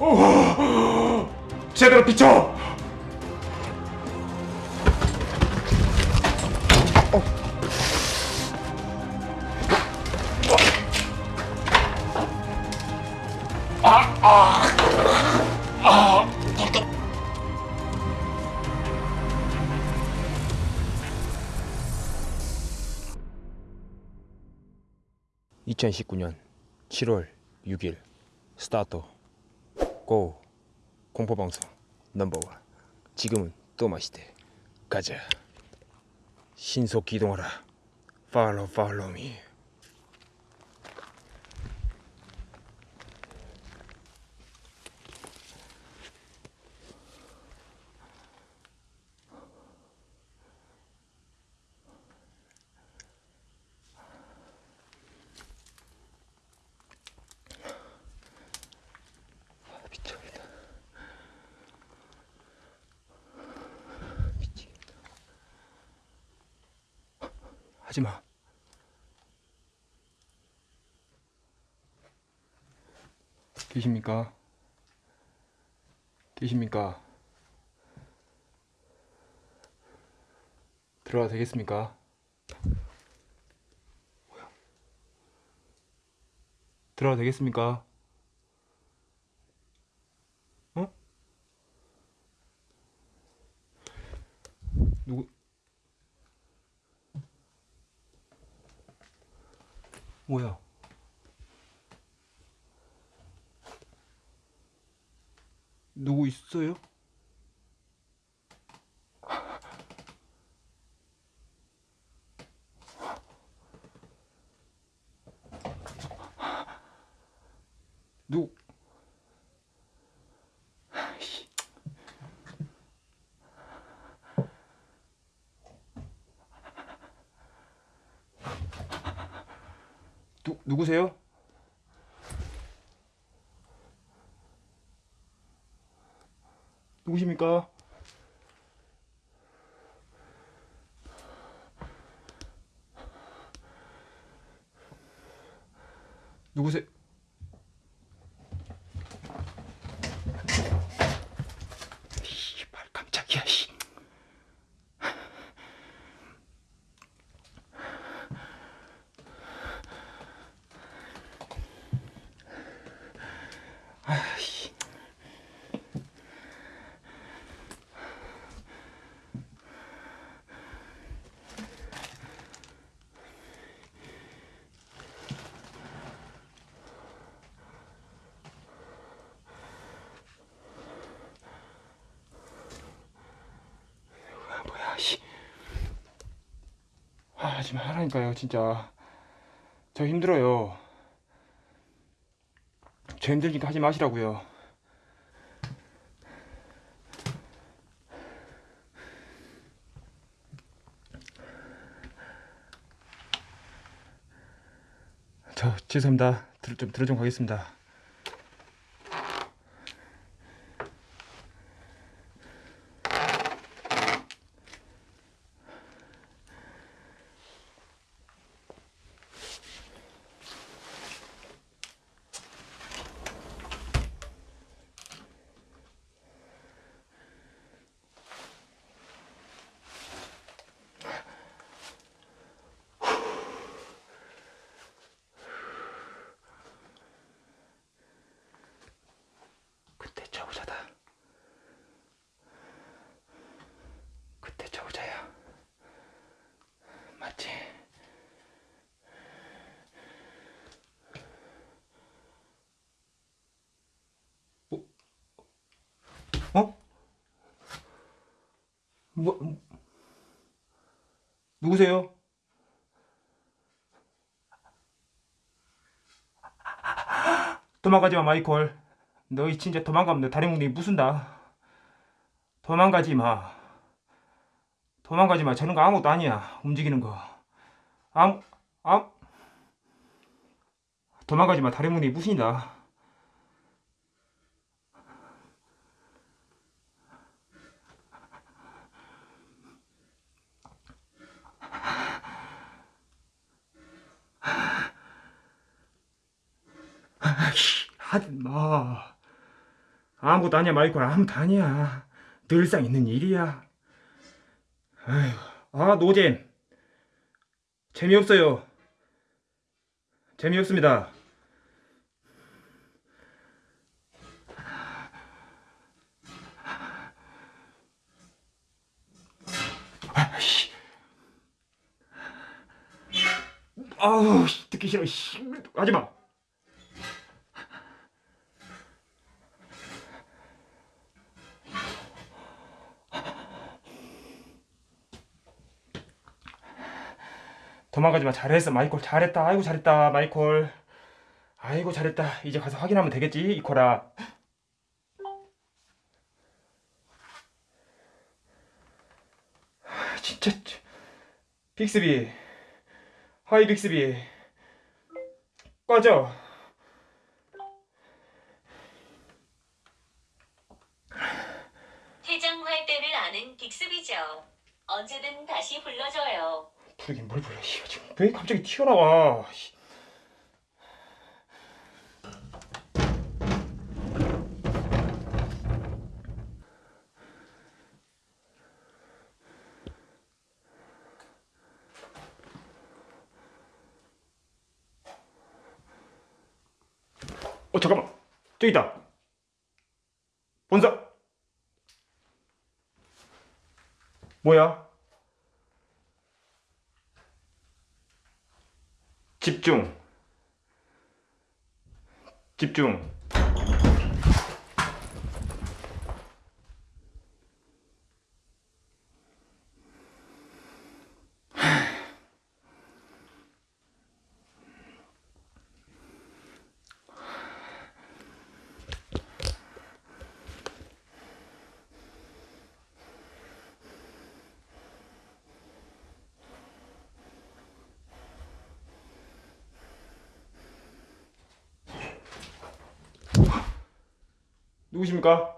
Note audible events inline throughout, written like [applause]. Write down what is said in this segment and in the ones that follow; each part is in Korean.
오, 제대로 비춰. 아, 2019년 7월 6일 스타트 고 공포방송 넘버원. 지금은 또 맛있대. 가자. 신속 기동하라. 팔로우 팔로우 미 미쳐버리다 미치겠다 하지마 계십니까? 계십니까? 들어가도 되겠습니까? 뭐야? 들어가도 되겠습니까? 어? 누구? 뭐야? 누구 있어요? 누구? 아이씨. 누, 누구세요? 누구십니까? 누구세요? 씨발 깜짝이야 씨. 아씨. 아, 뭐야 씨. 아, 하지 말라니까요 진짜. 저 힘들어요. 저 힘들니까 하지 마시라고요. 저 죄송합니다. 들, 좀 들어 좀 가겠습니다. 그때 저우자다. 그때 저우자야. 맞지? 어? 어? 뭐? 누구세요? 도망가지 마, 마이콜. 너희 진짜 도망가면 너 다리 뭉댕이 부순다. 도망가지 마. 도망가지 마. 저런 거 아무것도 아니야. 움직이는 거. 아무, 아무. 도망가지 마. 다리 뭉댕이 부순다. 아이씨, 하지 마. 아무것도 아니야 마이콜. 아무것도 아니야. 늘상 있는 일이야. 아휴. 아 노잼. 재미없어요. 재미없습니다. 아우 씨, 듣기 싫어. 씨. 하지마 도망가지 마. 잘했어. 마이콜 잘했다. 아이고 잘했다. 마이콜. 아이고 잘했다. 이제 가서 확인하면 되겠지 이코라. 아, 진짜 저- 빅스비. Hi 빅스비. 꺼져. 퇴장할 때를 아는 빅스비죠. 언제든 다시 불러줘요. 부르긴 뭘 불러? 씨, 지금 왜 갑자기 튀어나와? 씨. 어 잠깐만. 저기 있다. 본사. 뭐야 집중. 집중. 누구십니까?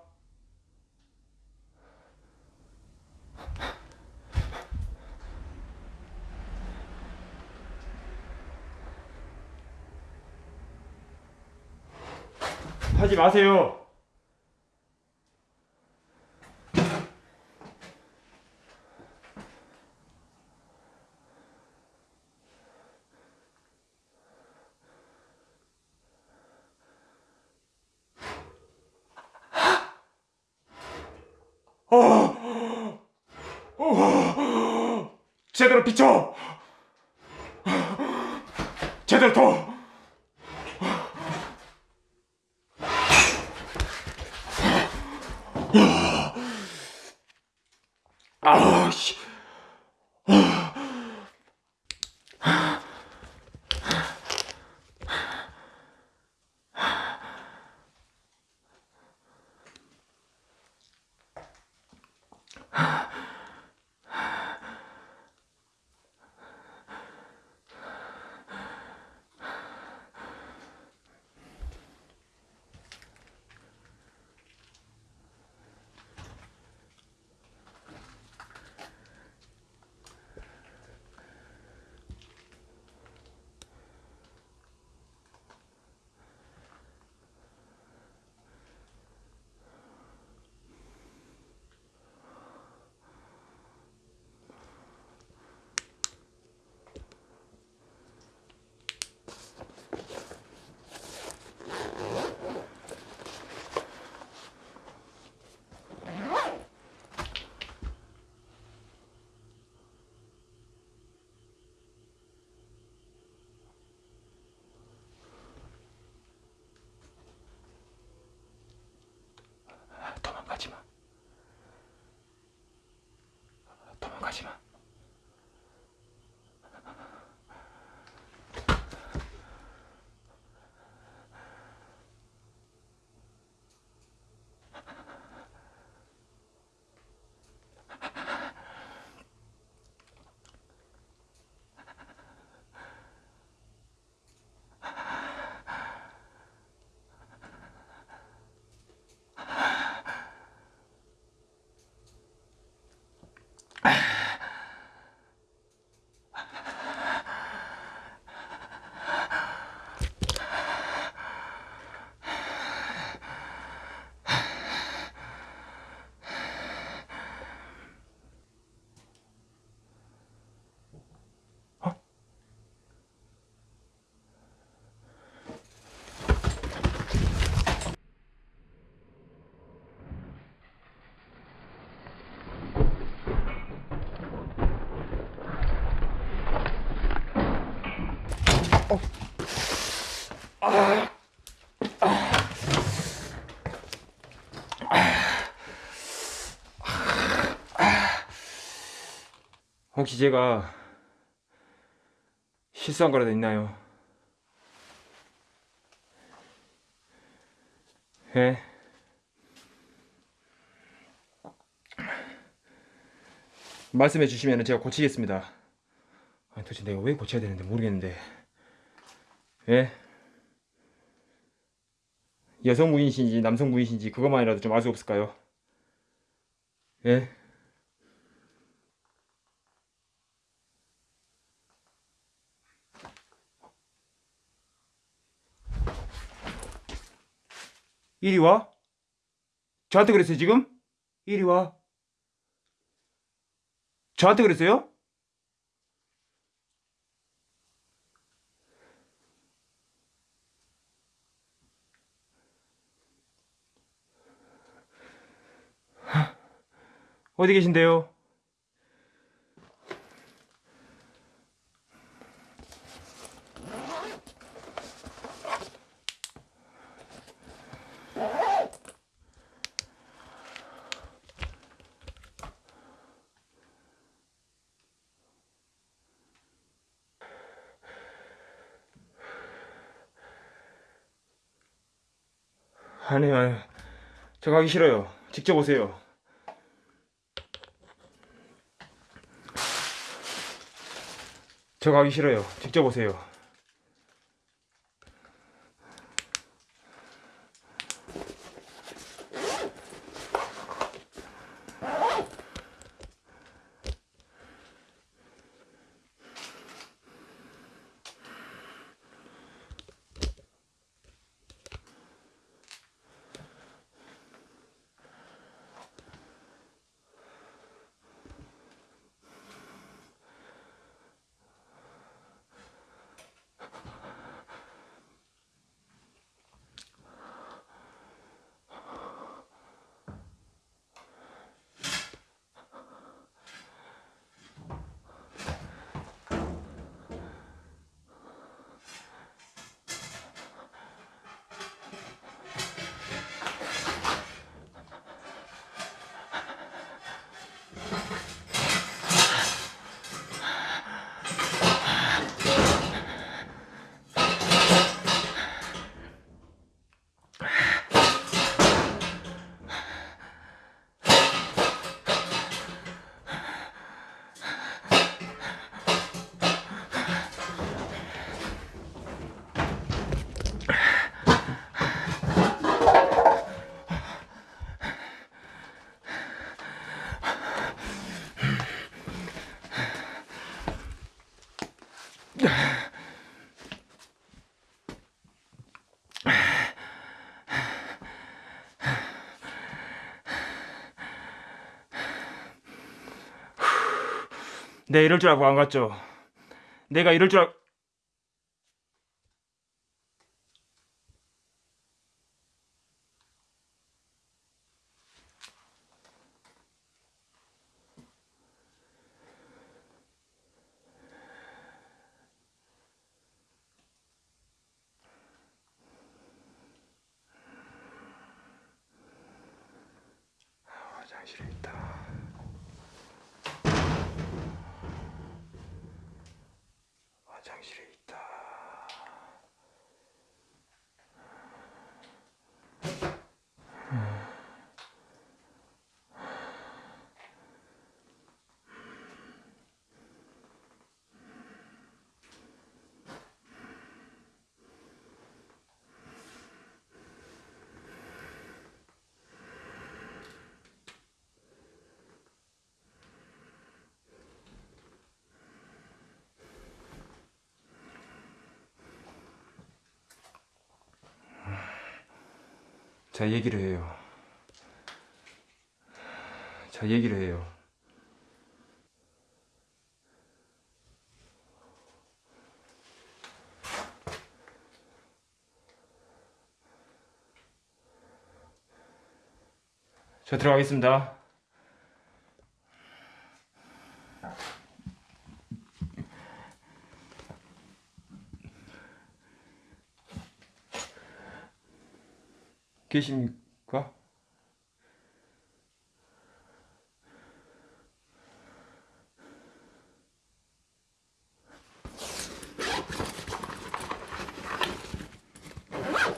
하지 마세요. 제대로 비춰. 제대로 더. 아, 씨. 혹시 제가 실수한 거라도 있나요? 예? 말씀해 주시면 제가 고치겠습니다. 도대체 내가 왜 고쳐야 되는데 모르겠는데. 예? 여성분이신지 남성분이신지 그것만이라도 좀 알 수 없을까요? 예? 이리 와? 저한테 그랬어요 지금? 이리 와. 저한테 그랬어요? 어디 계신데요? 아니요, 아니요. 저 가기 싫어요. 직접 오세요. 저 가기 싫어요. 직접 오세요. 내 이럴 줄 알고 안 갔죠. 내가 이럴 줄 알... 화장실에 있다. 화장실에 있다. 자 얘기를 해요. 자 얘기를 해요. 저 들어가겠습니다. 계십니까?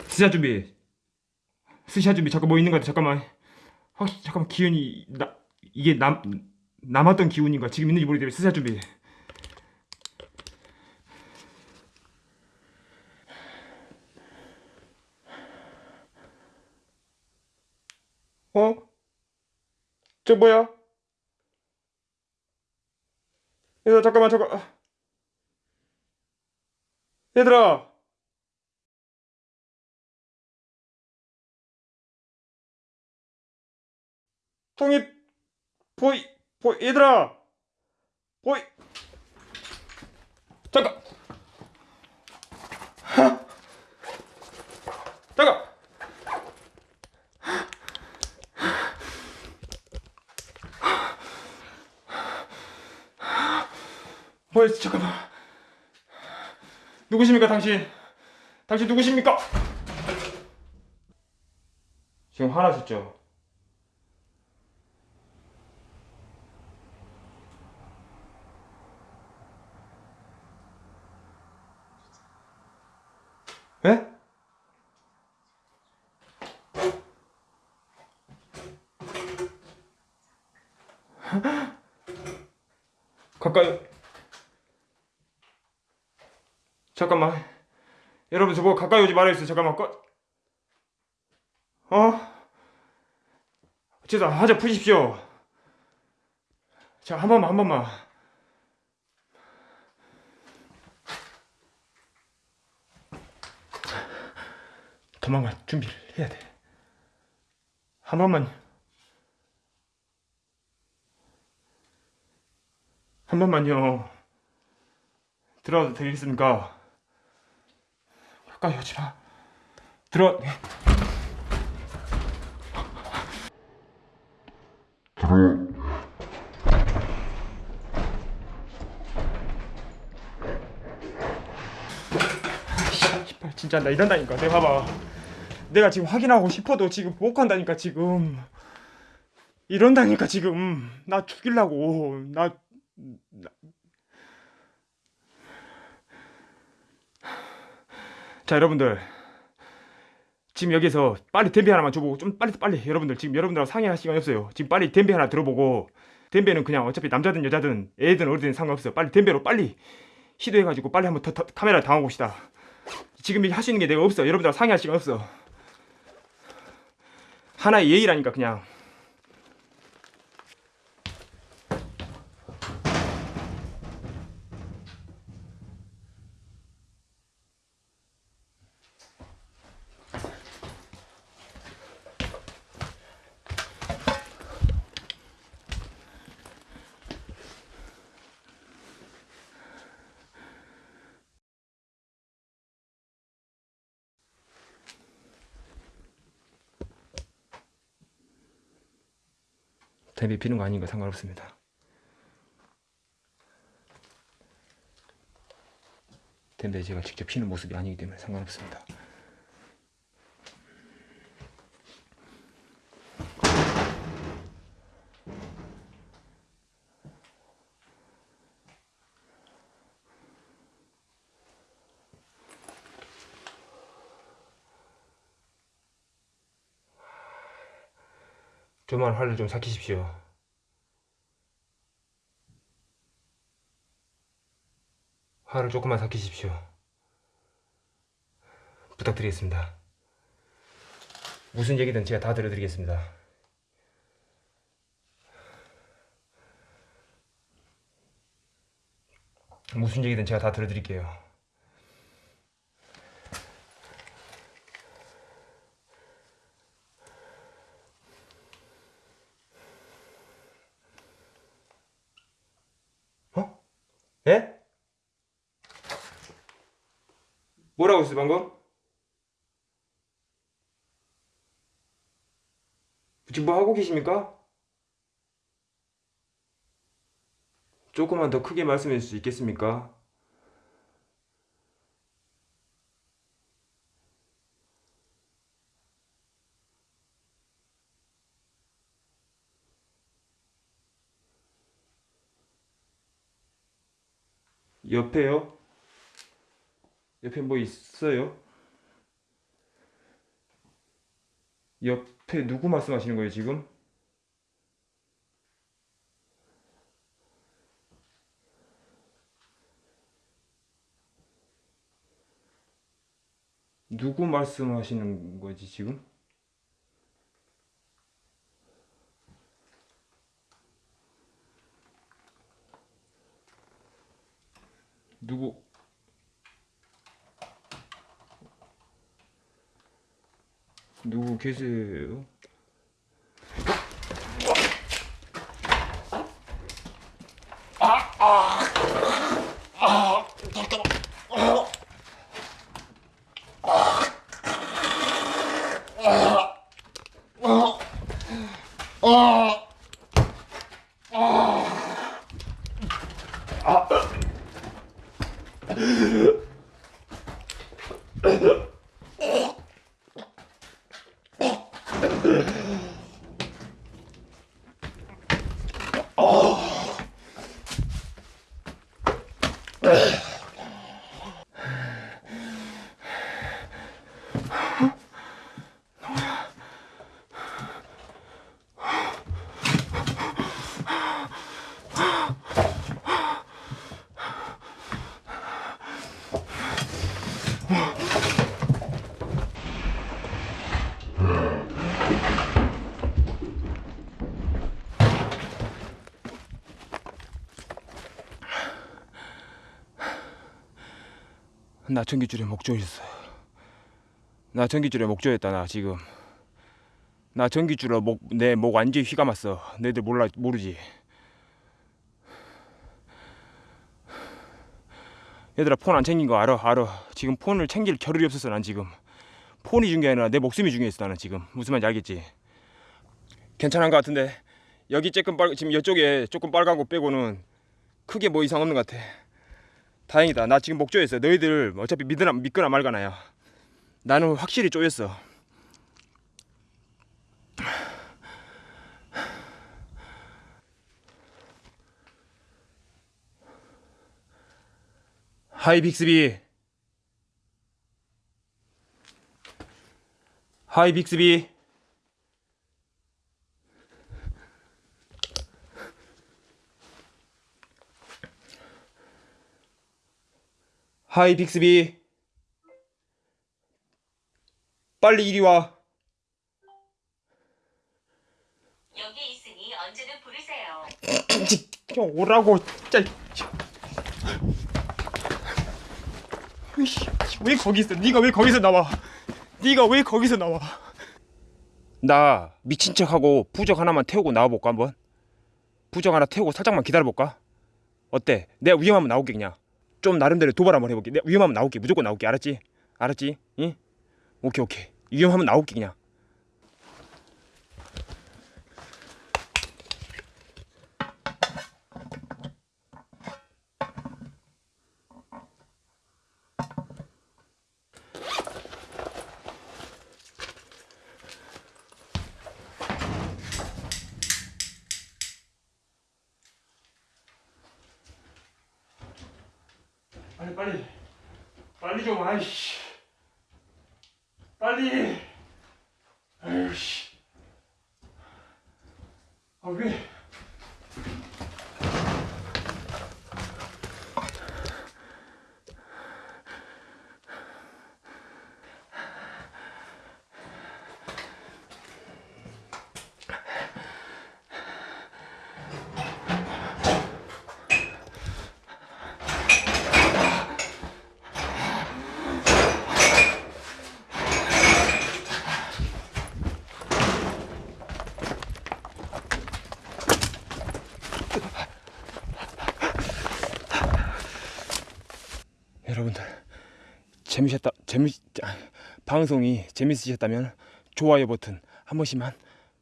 스샷 준비. 스샷 준비. 잠깐 뭐 있는 것 같아. 잠깐만. 확 잠깐만 기운이 나 이게 남 남았던 기운인가 지금 있는지 모르겠는데 스샷 준비. 어? 저 뭐야? 얘들아 잠깐만 잠깐 얘들아. 통이 보이 보이 얘들아. 보이. 잠깐. 하. 잠깐 뭐야 잠깐만 누구십니까 당신 당신 누구십니까 지금 화나셨죠? 에? 가까이 잠깐만 여러분 저보고 가까이 오지 말아주세요 잠깐만 꺼 어? 죄송 하자 푸십시오 자 한 번만 한 번만 도망갈 준비를 해야 돼. 한 번만. 한 번만요. 들어와도 되겠습니까? 가까이 오지 마. 들어. 씨발 진짜 나 이런다니까. 내가 봐봐. 내가 지금 확인하고 싶어도 지금 못 한다니까 지금 이런다니까 지금 나 죽일라고 나, 나... 자 여러분들. 지금 여기서 빨리 댐비 하나만 줘보고 좀 빨리 빨리. 여러분들 지금 여러분들하고 상의할 시간이 없어요. 지금 빨리 댐비 하나 들어보고 댐비는 그냥 어차피 남자든 여자든 애든 어리든 상관없어요. 빨리 댐비로 빨리 시도해가지고 빨리 한번 더, 더, 카메라를 당해봅시다. 지금 할 수 있는 게 내가 없어 여러분들하고 상의할 시간 없어. 하나의 예의라니까 그냥 댐비 피는 거 아닌 거 상관없습니다. 댐비 제가 직접 피는 모습이 아니기 때문에 상관없습니다 좀만 화를 좀 삭히십시오. 화를 조금만 삭히십시오. 부탁드리겠습니다. 무슨 얘기든 제가 다 들어드리겠습니다. 무슨 얘기든 제가 다 들어드릴게요. 하고 있어 방금? 지금 뭐 하고 계십니까? 조금만 더 크게 말씀해 줄 수 있겠습니까? 옆에요? 옆에 뭐 있어요? 옆에 누구 말씀하시는 거예요, 지금? 누구 말씀하시는 거지, 지금? 누구 누구 계세요? Ugh. 나 전기줄에 목조였어. 나 전기줄에 목조였다 나 지금. 나 전기줄에 목 내 목 완전히 휘감았어. 너희들 몰라 모르지. 얘들아 폰 안 챙긴 거 알아 알아. 지금 폰을 챙길 겨를이 없었어 난 지금. 폰이 중요한 게 아니라 내 목숨이 중요했어 나는 지금. 무슨 말인지 알겠지? 괜찮은 것 같은데 여기 조금 빨 지금 이쪽에 조금 빨간 거 빼고는 크게 뭐 이상 없는 것 같아. 다행이다. 나 지금 목 쪼였어. 너희들 어차피 믿으나 믿거나 말거나야. 나는 확실히 쪼였어. Hi 빅스비. Hi 빅스비. 하이 빅스비. 빨리 이리 와. 여기 있으니 언제든 부르세요. [clears throat] 형 오라고 진짜. 왜 거기 있어? 네가 왜 거기서 나와? 네가 왜 거기서 나와? 나 미친 척하고 부적 하나만 태우고 나와 볼까 한번? 부적 하나 태우고 살짝만 기다려 볼까? 어때? 내가 위험하면 그냥. 좀 나름대로 도발 한번 해볼게. 내가 위험하면 나올게. 무조건 나올게. 알았지? 알았지? 응? 오케이 오케이. 위험하면 나올게 그냥. 빨리 빨리. 빨리 좀 아이씨. 빨리. 아이씨. 아왜 여러분들 재미셨다 재미 아, 방송이 재밌으셨다면 좋아요 버튼 한 번씩만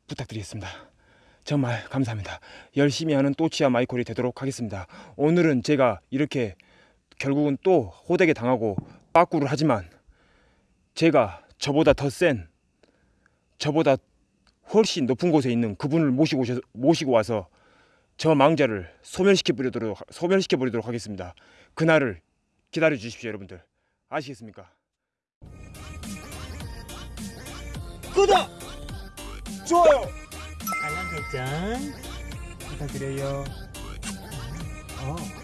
부탁드리겠습니다. 정말 감사합니다. 열심히 하는 또치아 마이콜이 되도록 하겠습니다. 오늘은 제가 이렇게 결국은 또 호되게 당하고 빠꾸를 하지만 제가 저보다 더 센 저보다 훨씬 높은 곳에 있는 그분을 모시고 오셔, 모시고 와서 저 망자를 소멸시켜 버리도록 소멸시켜 버리도록 하겠습니다. 그날을 기다려 주십시오, 여러분들. 아시겠습니까? 구독, 좋아요 알람 설정 부탁드려요. 어